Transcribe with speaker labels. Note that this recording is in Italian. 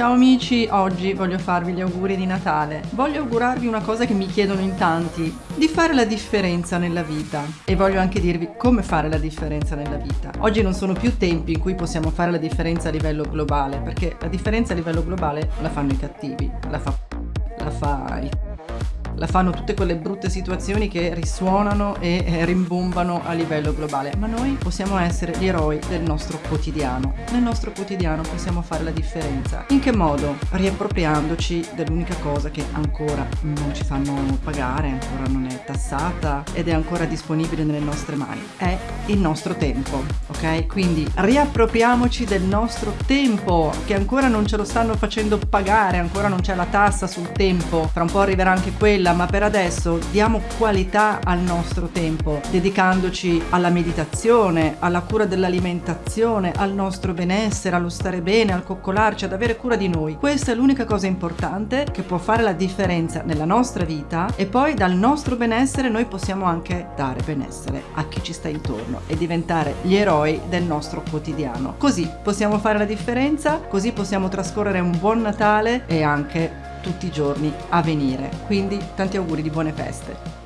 Speaker 1: Ciao amici, oggi voglio farvi gli auguri di Natale. Voglio augurarvi una cosa che mi chiedono in tanti, di fare la differenza nella vita. E voglio anche dirvi come fare la differenza nella vita. Oggi non sono più tempi in cui possiamo fare la differenza a livello globale, perché la differenza a livello globale la fanno i cattivi, la fa, la fa la fanno tutte quelle brutte situazioni che risuonano e eh, rimbombano a livello globale, ma noi possiamo essere gli eroi del nostro quotidiano. Nel nostro quotidiano possiamo fare la differenza. In che modo? Riappropriandoci dell'unica cosa che ancora non ci fanno pagare, ancora non è tassata ed è ancora disponibile nelle nostre mani. È il nostro tempo, ok? Quindi riappropriamoci del nostro tempo che ancora non ce lo stanno facendo pagare, ancora non c'è la tassa sul tempo, tra un po' arriverà anche quella quella, ma per adesso diamo qualità al nostro tempo, dedicandoci alla meditazione, alla cura dell'alimentazione, al nostro benessere, allo stare bene, al coccolarci, ad avere cura di noi. Questa è l'unica cosa importante che può fare la differenza nella nostra vita e poi dal nostro benessere noi possiamo anche dare benessere a chi ci sta intorno e diventare gli eroi del nostro quotidiano. Così possiamo fare la differenza, così possiamo trascorrere un buon Natale e anche tutti i giorni a venire. Quindi tanti auguri di buone feste.